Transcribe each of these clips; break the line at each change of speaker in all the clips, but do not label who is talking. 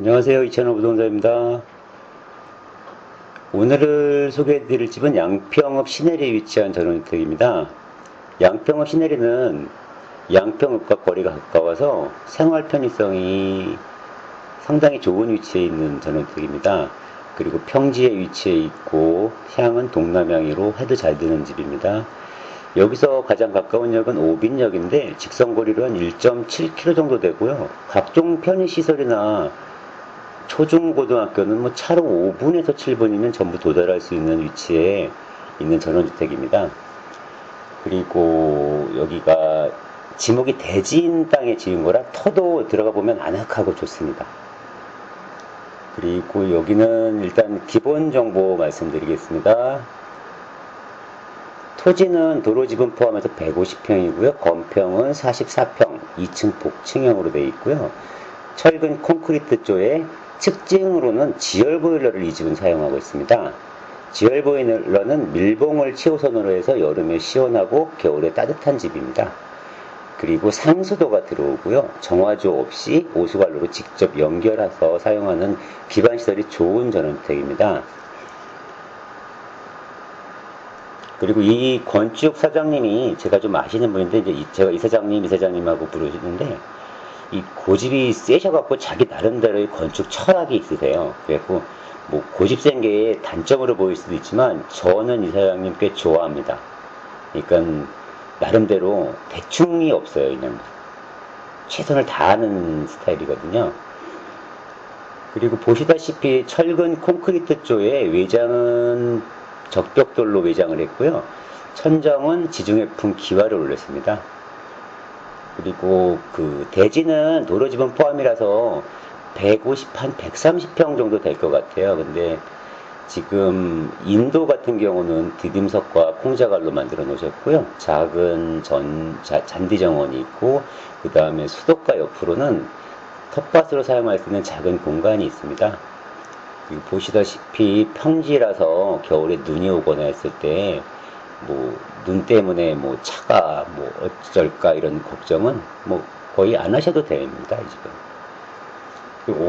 안녕하세요. 이천호 부동산입니다. 오늘 소개해드릴 집은 양평읍 시내리에 위치한 전원주택입니다. 양평읍 시내리는 양평읍과 거리가 가까워서 생활 편의성이 상당히 좋은 위치에 있는 전원주택입니다. 그리고 평지에 위치해 있고 향은 동남향으로 해도 잘 드는 집입니다. 여기서 가장 가까운 역은 오빈역인데 직선거리로 한 1.7km 정도 되고요. 각종 편의시설이나 초중고등학교는 뭐 차로 5분에서 7분이면 전부 도달할 수 있는 위치에 있는 전원주택입니다. 그리고 여기가 지목이 대지인 땅에 지은 거라 터도 들어가 보면 아늑하고 좋습니다. 그리고 여기는 일단 기본 정보 말씀드리겠습니다. 토지는 도로 지분 포함해서 150평이고요. 건평은 44평, 2층 복층형으로 되어 있고요. 철근 콘크리트 조에 측징으로는 지열 보일러를 이 집은 사용하고 있습니다. 지열 보일러는 밀봉을 최우선으로 해서 여름에 시원하고 겨울에 따뜻한 집입니다. 그리고 상수도가 들어오고요. 정화조 없이 오수관로로 직접 연결해서 사용하는 기반시설이 좋은 전원주택입니다. 그리고 이 건축 사장님이 제가 좀 아시는 분인데 이제 이- 제가 이 사장님 이 사장님하고 부르시는데 이 고집이 세셔갖고 자기 나름대로의 건축 철학이 있으세요. 그래갖고 뭐 고집 센게 단점으로 보일 수도 있지만 저는 이 사장님 꽤 좋아합니다. 그러니까 나름대로 대충이 없어요. 그냥 최선을 다하는 스타일이거든요. 그리고 보시다시피 철근 콘크리트 조에 외장은 적벽돌로 외장을 했고요. 천정은 지중해풍 기와를 올렸습니다. 그리고 그 대지는 도로 지분 포함이라서 150, 한 130평 정도 될 것 같아요. 근데 지금 인도 같은 경우는 디딤석과 콩자갈로 만들어 놓으셨고요. 작은 전, 자- 잔디 정원이 있고, 그 다음에 수도가 옆으로는 텃밭으로 사용할 수 있는 작은 공간이 있습니다. 보시다시피 평지라서 겨울에 눈이 오거나 했을 때 뭐 눈 때문에 뭐 차가 뭐 어쩔까 이런 걱정은 뭐 거의 안 하셔도 됩니다 이 집은.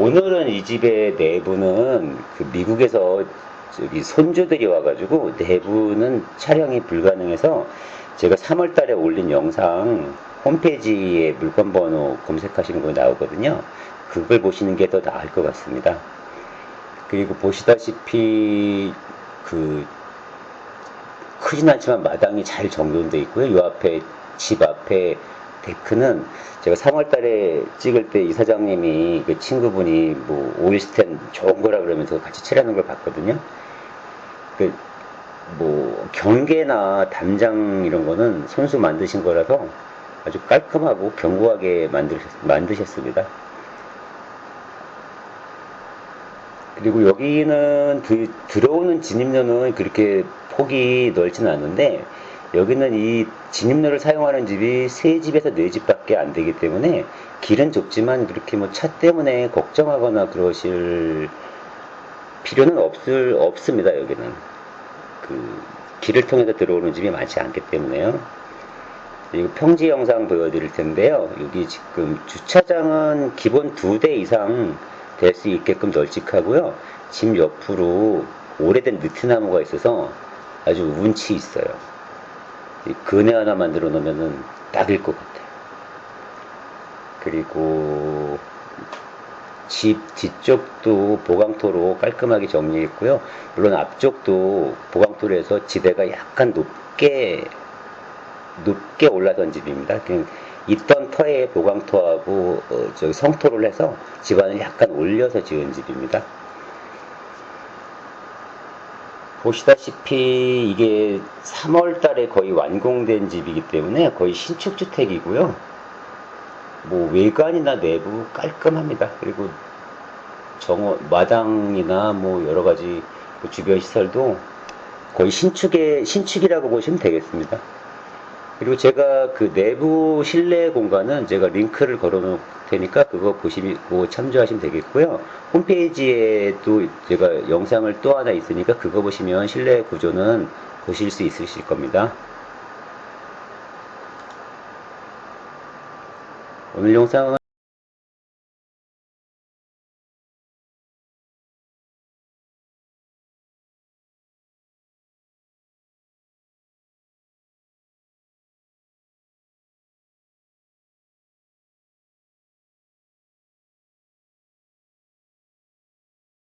오늘은 이 집의 내부는 그 미국에서 저기 손주들이 와가지고 내부는 촬영이 불가능해서 제가 3월달에 올린 영상 홈페이지에 물건 번호 검색하시는 거 나오거든요. 그걸 보시는 게 더 나을 것 같습니다. 그리고 보시다시피 그 크진 않지만 마당이 잘 정돈되어 있고요. 이 앞에 집 앞에 데크는 제가 3월달에 찍을 때 이 사장님이 그 친구분이 뭐 오일 스텐 좋은 거라 그러면서 같이 칠하는 걸 봤거든요. 그 뭐 경계나 담장 이런 거는 손수 만드신 거라서 아주 깔끔하고 견고하게 만드셨, 만드셨습니다. 그리고 여기는 그 들어오는 진입로는 그렇게 폭이 넓지는 않은데 여기는 이 진입로를 사용하는 집이 세 집에서 네 집밖에 안 되기 때문에 길은 좁지만 그렇게 뭐 차 때문에 걱정하거나 그러실 필요는 없을 없습니다 여기는 그 길을 통해서 들어오는 집이 많지 않기 때문에요. 그리고 평지 영상 보여드릴 텐데요. 여기 지금 주차장은 기본 두 대 이상 될 수 있게끔 널찍하고요. 집 옆으로 오래된 느티나무가 있어서 아주 운치 있어요. 이 그네 하나 만들어 놓으면은 딱일 것 같아요. 그리고 집 뒤쪽도 보강토로 깔끔하게 정리했고요. 물론 앞쪽도 보강토로 해서 지대가 약간 높게 높게 올라선 집입니다. 그냥 있던 터에 보강토하고 어, 저기 성토를 해서 집안을 약간 올려서 지은 집입니다. 보시다시피 이게 3월 달에 거의 완공된 집이기 때문에 거의 신축 주택이고요. 뭐 외관이나 내부 깔끔합니다. 그리고 정원 마당이나 뭐 여러 가지 그 주변 시설도 거의 신축의 신축이라고 보시면 되겠습니다. 그리고 제가 그 내부 실내 공간은 제가 링크를 걸어 놓을 테니까 그거 보시고 참조하시면 되겠고요. 홈페이지에도 제가 영상을 또 하나 있으니까 그거 보시면 실내 구조는 보실 수 있으실 겁니다. 오늘 영상은